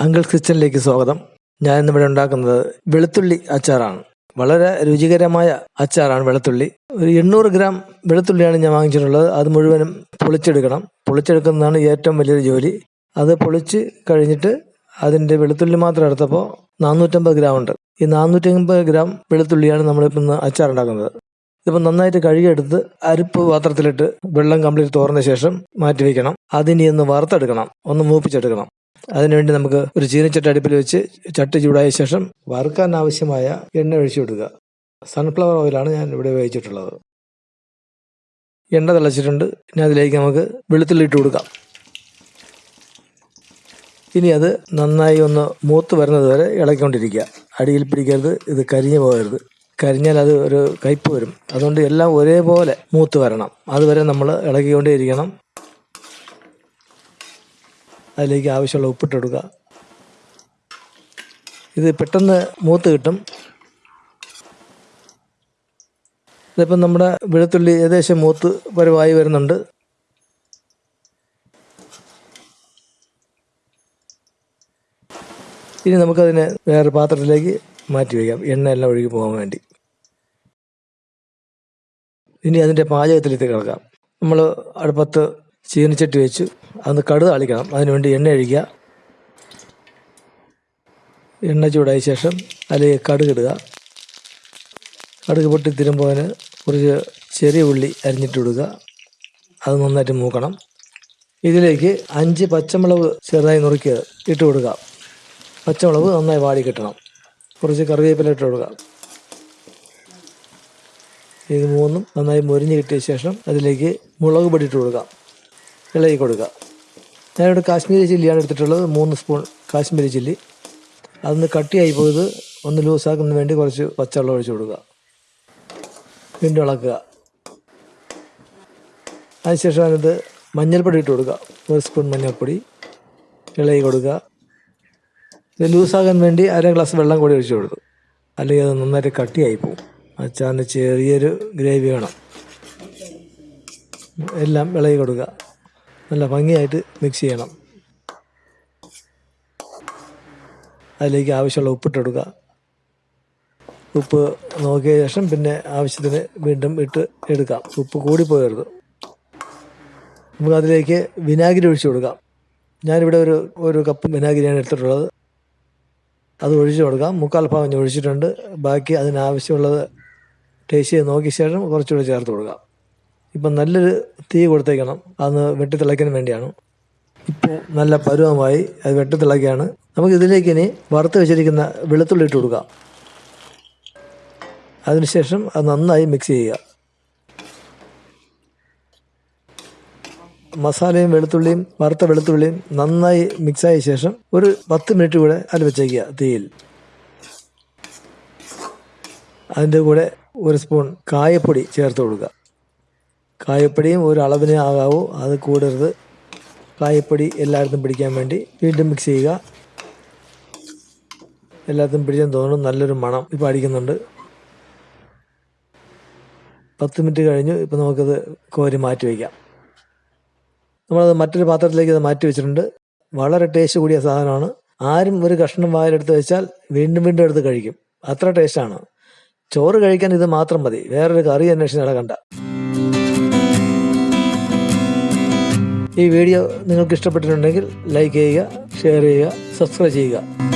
Uncles കിച്ചണിലേക്ക് സ്വാഗതം. ഞാൻ ഇന്നിവിടെ ഉണ്ടാക്കുന്നത് വെളുത്തുള്ളി അച്ചാറാണ്. വളരെ രുചികരമായ അച്ചാറാണ് വെളുത്തുള്ളി. ഒരു എണ്ണൂറ് ഗ്രാം വെളുത്തുള്ളിയാണ് ഞാൻ വാങ്ങിച്ചിട്ടുള്ളത്. അത് മുഴുവനും പൊളിച്ചെടുക്കണം. പൊളിച്ചെടുക്കുന്നതാണ് ഏറ്റവും വലിയൊരു ജോലി. അത് പൊളിച്ച് കഴിഞ്ഞിട്ട് അതിന്റെ വെളുത്തുള്ളി മാത്രം എടുത്തപ്പോൾ നാനൂറ്റമ്പത് ഗ്രാം ഉണ്ട്. ഈ നാനൂറ്റമ്പത് ഗ്രാം വെളുത്തുള്ളിയാണ് നമ്മളിപ്പോൾ ഇന്ന് അച്ചാർ ഉണ്ടാക്കുന്നത് ഇതിപ്പോൾ നന്നായിട്ട് കഴുകിയെടുത്ത് അരിപ്പ് പാത്രത്തിലിട്ട് വെള്ളം കംപ്ലീറ്റ് തോർന്ന ശേഷം മാറ്റി വെക്കണം. അതിനി ഒന്ന് വറുത്തെടുക്കണം. ഒന്ന് മൂപ്പിച്ചെടുക്കണം. അതിനുവേണ്ടി നമുക്ക് ഒരു ചീനച്ചട്ടി അടുപ്പിൽ വെച്ച് ചട്ടി ചൂടായ ശേഷം വറുക്കാൻ ആവശ്യമായ എണ്ണ ഒഴിച്ചു കൊടുക്കുക. സൺഫ്ലവർ ഓയിലാണ് ഞാൻ ഇവിടെ ഉപയോഗിച്ചിട്ടുള്ളത്. എണ്ണ തിളച്ചിട്ടുണ്ട്. ഇനി അതിലേക്ക് നമുക്ക് വെളുത്തുള്ളിട്ട് കൊടുക്കാം. ഇനി അത് നന്നായി ഒന്ന് മൂത്ത് വരുന്നത് വരെ ഇളക്കിക്കൊണ്ടിരിക്കുക. അടിയിൽ പിടിക്കരുത്. ഇത് കരിഞ്ഞു പോകരുത്. കരിഞ്ഞാൽ അത് ഒരു കയ്പ് വരും. അതുകൊണ്ട് എല്ലാം ഒരേപോലെ മൂത്ത് വരണം. അതുവരെ നമ്മൾ ഇളകിക്കൊണ്ടേയിരിക്കണം. അതിലേക്ക് ആവശ്യമുള്ള ഉപ്പിട്ട് കൊടുക്കുക. ഇത് പെട്ടെന്ന് മൂത്ത് കിട്ടും. ഇതിപ്പം നമ്മുടെ വെളുത്തുള്ളി ഏകദേശം മൂത്ത് പരുവായി വരുന്നുണ്ട്. ഇനി നമുക്കതിനെ വേറെ പാത്രത്തിലേക്ക് മാറ്റി വയ്ക്കാം. എണ്ണ എല്ലാം ഒഴുകി പോകാൻ വേണ്ടി. ഇനി അതിന്റെ പാചകത്തിലേക്ക് കിടക്കാം. നമ്മൾ അടുപ്പത്ത് ചീനിച്ചട്ടി വെച്ച്. അതൊന്ന് കടുത് അളിക്കണം അതിനുവേണ്ടി എണ്ണ ഒഴിക്കുക. എണ്ണ ചൂടായ ശേഷം അതിലേക്ക് കടുക് ഇടുക. കടുക് പൊട്ടി തിരുമ്പോൾ കുറച്ച് ചെറിയ ഉള്ളി അരിഞ്ഞിട്ട് കൊടുക്കുക അത് നന്നായിട്ട് മൂക്കണം. ഇതിലേക്ക് അഞ്ച് പച്ചമുളക് ചെറുതായി നുറുക്കി ഇട്ട് കൊടുക്കുക. പച്ചമുളക് നന്നായി വാടി കിട്ടണം. കുറച്ച് കറിവേപ്പില ഇട്ട് കൊടുക്കുക. ഇത് മൂന്നും നന്നായി മുരിഞ്ഞ് കിട്ടിയ ശേഷം അതിലേക്ക് മുളക് പൊടി ഇട്ട് കൊടുക്കാം. ഇളകി കൊടുക്കുക. ഞാനിവിടെ കാശ്മീരി ചില്ലിയാണ് എടുത്തിട്ടുള്ളത്. മൂന്ന് സ്പൂൺ കാശ്മീരി ചില്ലി. അതൊന്ന് കട്ടിയായി പോയത് ഒന്ന് ലൂസാക്കുന്നതിന് വേണ്ടി കുറച്ച് പച്ചവെള്ളം ഒഴിച്ച് കൊടുക്കുക. വീണ്ടും ഇളക്കുക. അതിനുശേഷം അതിനകത്ത് മഞ്ഞൾപ്പൊടി ഇട്ട് കൊടുക്കുക. ഒരു സ്പൂൺ മഞ്ഞൾപ്പൊടി. ഇളകി കൊടുക്കുക. ഇത് ലൂസാകാൻ വേണ്ടി അര ഗ്ലാസ് വെള്ളം കൂടി ഒഴിച്ച് കൊടുത്തു. അല്ലെങ്കിൽ അത് നന്നായിട്ട് കട്ടിയായി പോകും അച്ചാറിന് ചെറിയൊരു ഗ്രേവി വേണം. എല്ലാം ഇളകി കൊടുക്കുക. നല്ല ഭംഗിയായിട്ട് മിക്സ് ചെയ്യണം. അതിലേക്ക് ആവശ്യമുള്ള ഉപ്പിട്ട് കൊടുക്കുക. ഉപ്പ് നോക്കിയ ശേഷം പിന്നെ ആവശ്യത്തിന് വീണ്ടും ഇട്ട് എടുക്കാം. ഉപ്പ് കൂടിപ്പോയരുത്. നമുക്ക് അതിലേക്ക് വിനാഗിരി ഒഴിച്ചു കൊടുക്കാം. ഞാനിവിടെ ഒരു ഒരു കപ്പ് വിനാഗിരിയാണ് എടുത്തിട്ടുള്ളത്. അത് ഒഴിച്ചു കൊടുക്കാം. മുക്കാൽ ഭാഗം ഒഴിച്ചിട്ടുണ്ട്. ബാക്കി അതിനാവശ്യമുള്ളത് ടേസ്റ്റ് ചെയ്ത് നോക്കിയ ശേഷം കുറച്ചുകൂടി ചേർത്ത് കൊടുക്കാം. ഇപ്പം നല്ലൊരു തീ കൊടുത്തേക്കണം. അതൊന്ന് വെട്ടിത്തിളയ്ക്കാൻ വേണ്ടിയാണ്. ഇപ്പോൾ നല്ല പരുവമായി അത് വെട്ടിത്തിളയ്ക്കുകയാണ്. നമുക്ക് ഇതിലേക്ക് ഇനി വറുത്ത് വെച്ചിരിക്കുന്ന വെളുത്തുള്ളി ഇട്ട് കൊടുക്കാം. അതിനുശേഷം അത് നന്നായി മിക്സ് ചെയ്യുക. മസാലയും വെളുത്തുള്ളിയും വറുത്ത വെളുത്തുള്ളിയും നന്നായി മിക്സായ ശേഷം ഒരു പത്ത് മിനിറ്റ് കൂടെ അതിൽ വെച്ചേക്കുക തീയിൽ. അതിന്റെ കൂടെ ഒരു സ്പൂൺ കായപ്പൊടി ചേർത്ത് കൊടുക്കുക. കായപ്പൊടിയും ഒരു അളവിന് ആകാവൂ. അത് കൂടരുത്. കായപ്പൊടി എല്ലായിടത്തും പിടിക്കാൻ വേണ്ടി വീണ്ടും മിക്സ് ചെയ്യുക. എല്ലാത്തും പിടിക്കാൻ തോന്നുന്നു നല്ലൊരു മണം ഇപ്പോൾ അടിക്കുന്നുണ്ട്. പത്ത് മിനിറ്റ് കഴിഞ്ഞു. ഇപ്പോൾ നമുക്കത് കോരി മാറ്റി വയ്ക്കാം. നമ്മളത് മറ്റൊരു പാത്രത്തിലേക്ക് അത് മാറ്റി വെച്ചിട്ടുണ്ട്. വളരെ ടേസ്റ്റ് കൂടിയ സാധനമാണ്. ആരും ഒരു കഷ്ണം വായിലെടുത്ത് വെച്ചാൽ വീണ്ടും വീണ്ടും എടുത്ത് കഴിക്കും. അത്ര ടേസ്റ്റാണ് ചോറ് കഴിക്കാൻ ഇത് മാത്രം മതി. വേറൊരു കറി അന്വേഷിച്ച് നടക്കണ്ട. ഈ വീഡിയോ നിങ്ങൾക്ക് ഇഷ്ടപ്പെട്ടിട്ടുണ്ടെങ്കിൽ ലൈക്ക് ചെയ്യുക ഷെയർ ചെയ്യുക സബ്സ്ക്രൈബ് ചെയ്യുക.